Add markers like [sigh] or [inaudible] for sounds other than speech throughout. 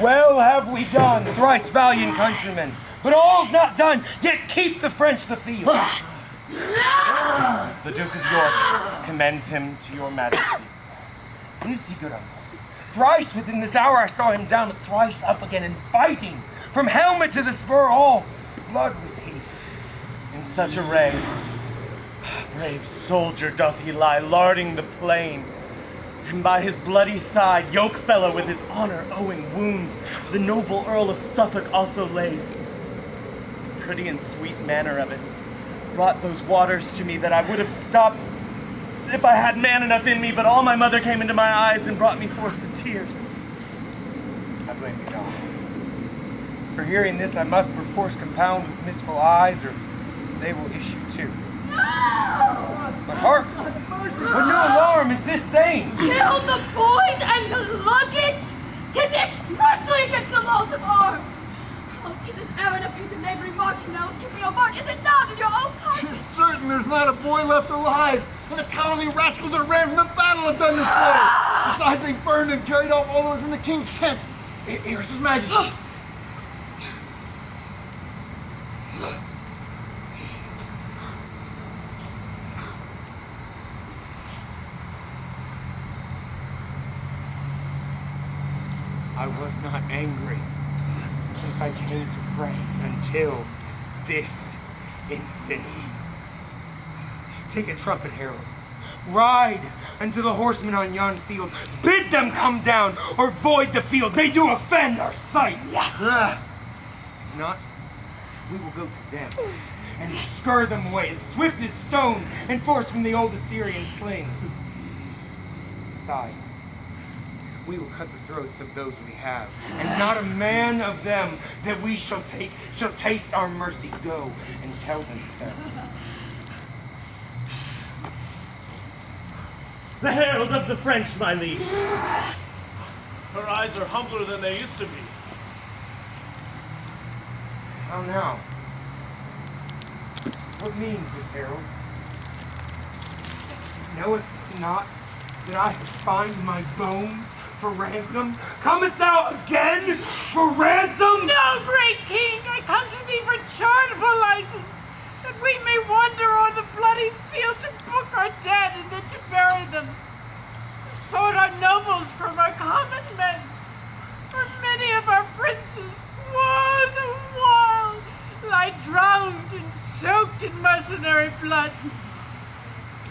Well have we done, thrice valiant countrymen. But all's not done, yet keep the French the field. Ah. the Duke of York commends him to your majesty. Is he good uncle? Thrice within this hour I saw him down, thrice up again and fighting. From helmet to the spur, all blood was he. In such array, brave soldier doth he lie, larding the plain. And by his bloody side, yoke fellow with his honor owing wounds, the noble Earl of Suffolk also lays. The pretty and sweet manner of it brought those waters to me that I would have stopped if I had man enough in me, but all my mother came into my eyes and brought me forth to tears. I blame you, God. For hearing this, I must perforce compound with mistful eyes, or they will issue too. But hark! What new alarm is this saying? Kill the boys and the luggage! Tis expressly against the laws of arms! Oh, tis as errant a piece of knavery marking now can be apart, is it not, in your own country? Tis certain there's not a boy left alive, and the cowardly rascals that ran from the battle have done this way. Besides, they burned and carried off all those in the king's tent. Here- Here's his majesty. [gasps] [gasps] I was not angry since I came to France until this instant. Take a trumpet, herald. Ride unto the horsemen on yon field. Bid them come down or void the field. They do offend our sight. Ah, If not, we will go to them and scur them away as swift as stones and force from the old Assyrian slings. Besides, we will cut the throats of those we have, and not a man of them that we shall take shall taste our mercy. Go and tell them so. The herald of the French, my liege. Her eyes are humbler than they used to be. How now? What means this, herald? Knowest not that I have fined my bones for ransom? Comest thou again for ransom? No, great king, I come to thee for charitable license, that we may wander on the bloody field to book our dead and then to bury them. Sought our nobles from our common men, for many of our princes, one the while, lie drowned and soaked in mercenary blood.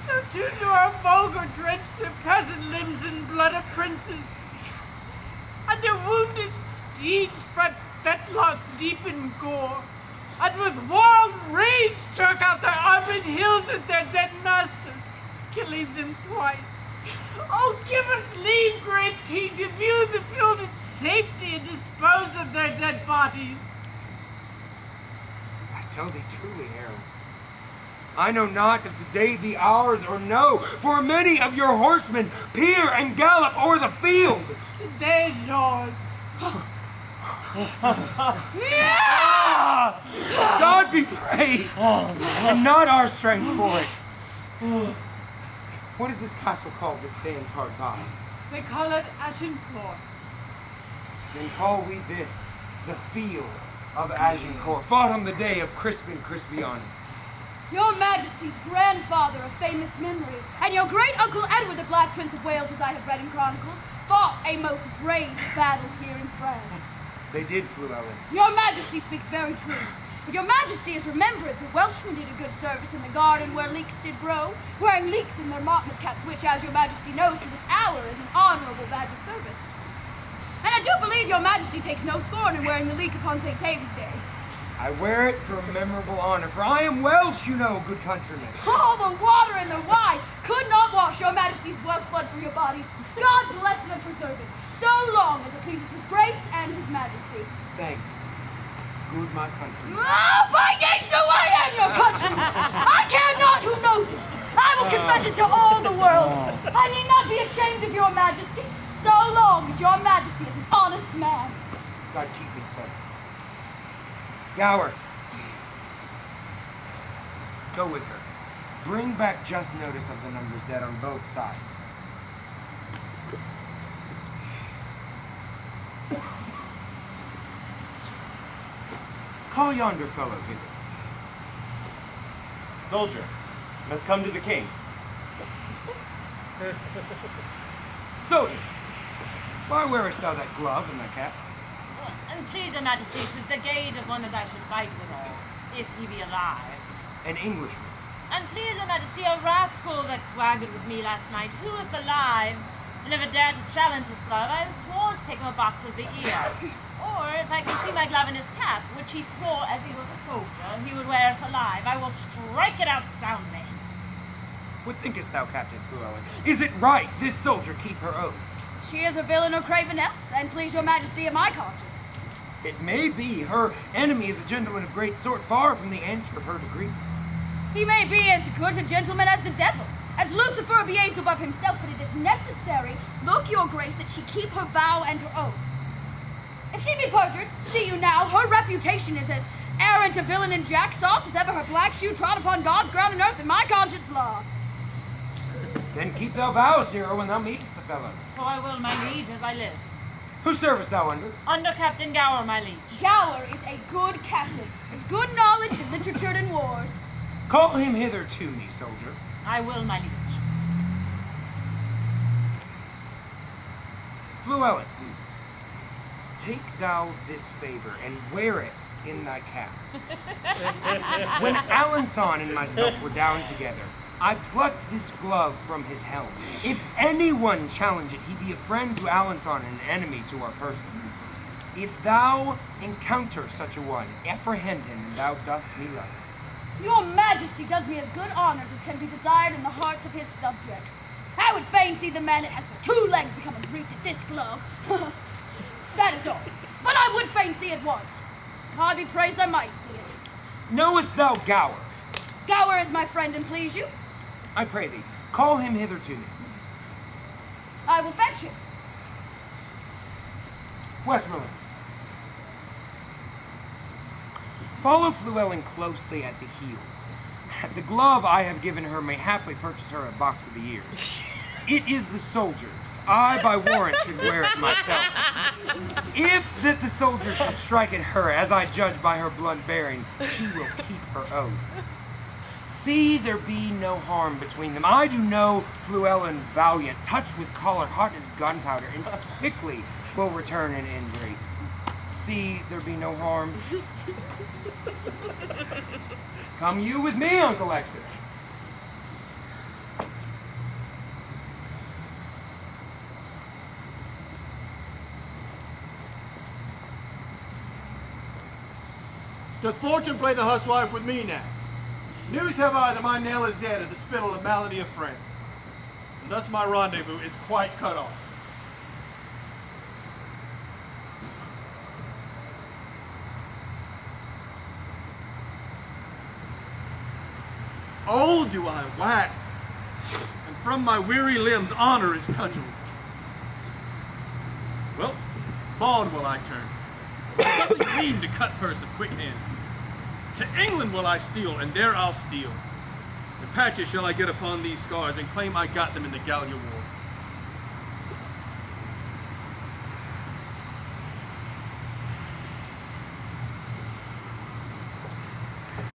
So too do our vulgar drench their peasant limbs in blood of princes and their wounded steeds spread fetlock deep in gore, and with wild rage struck out their armored heels at their dead masters, killing them twice. Oh, give us leave, great king, to view the field in safety and dispose of their dead bodies. I tell thee truly, herald. I know not if the day be ours or no, for many of your horsemen peer and gallop o'er the field. The is yours. Ah! God be praised, and not our strength for it. What is this castle called that stands hard by? They call it Agincourt. Then call we this the field of Agincourt, fought on the day of Crispin Crispianus. Your Majesty's grandfather of famous memory, and your great uncle Edward, the Black Prince of Wales, as I have read in chronicles, fought a most brave battle here in France. They did, Fluellen. Your Majesty speaks very true. If your Majesty has remembered the Welshmen did a good service in the garden where leeks did grow, wearing leeks in their motley caps, which, as your Majesty knows, to this hour is an honorable badge of service. And I do believe your Majesty takes no scorn in wearing the leek upon St. David's Day. I wear it for a memorable honor, for I am Welsh, you know, good countrymen. [laughs] All the water and the wine could not Majesty's Welsh blood from your body. God bless and preserve it, so long as it pleases His Grace and His Majesty. Thanks, good my countrymen. Oh, by Yates, so I am your countryman! I care not who knows it! I will confess it to all the world! I need not be ashamed of your Majesty, so long as your Majesty is an honest man. God keep me so. Gower, go with her. Bring back just notice of the numbers dead on both sides. Call yonder fellow hither. Soldier, must come to the king. [laughs] Soldier, why wearest thou that glove and that cap? And please, your majesty, 'tis the gage of one that I should fight withal, if he be alive. An Englishman. And please, your majesty, a rascal that swaggered with me last night, who, if alive, never dared to challenge his glove, I have sworn to take him a box of the ear. or, if I can see my glove in his cap, which he swore as he was a soldier he would wear if alive, I will strike it out soundly. What thinkest thou, Captain Fluellen? Is it right this soldier keep her oath? She is a villain or craven else, and please your majesty of my conscience. It may be her enemy is a gentleman of great sort, far from the answer of her degree. He may be as good a gentleman as the devil, as Lucifer Beelzebub himself, but it is necessary, look your grace, that she keep her vow and her oath. If she be perjured, see you now, her reputation is as arrant a villain in jack sauce as ever her black shoe trod upon God's ground and earth in my conscience law. Then keep thou vows, hero, when thou meetest the fellow. So I will, my liege, as I live. Whose service thou under? Under Captain Gower, my liege. Gower is a good captain, has good knowledge of literature and wars. Call him hither to me, soldier. I will, my liege. Fluellen, take thou this favor and wear it in thy cap. [laughs] when Alençon and myself were down together, I plucked this glove from his helm. If anyone challenge it, he be a friend to Alençon and an enemy to our person. If thou encounter such a one, apprehend him, and thou dost me love. Your majesty does me as good honors as can be desired in the hearts of his subjects. I would fain see the man that has but two legs become aggrieved at this glove. [laughs] that is all. But I would fain see it once. God be praised I might see it. Knowest thou Gower? Gower is my friend and please you. I pray thee, call him hither to me. I will fetch him. Westmoreland. Follow Fluellen closely at the heels. The glove I have given her may haply purchase her a box of the ears. [laughs] It is the soldier's. I, by warrant, should wear it myself. If that the soldier should strike at her, as I judge by her blunt bearing, she will keep her oath. See there be no harm between them. I do know Fluellen valiant, touched with choler, hot as gunpowder, and [laughs] quickly will return an injury. See there be no harm. [laughs] Come you with me, Uncle Exeter. Doth fortune play the huswife with me now? News have I that my Nell is dead of the spittle and malady of France. And thus my rendezvous is quite cut off. Old do I wax, and from my weary limbs honor is cudgeled. Well, bald will I turn. Something [coughs] mean to cut purse of quick hand. To England will I steal, and there I'll steal. And patches shall I get upon these scars, and claim I got them in the Gallia Wars.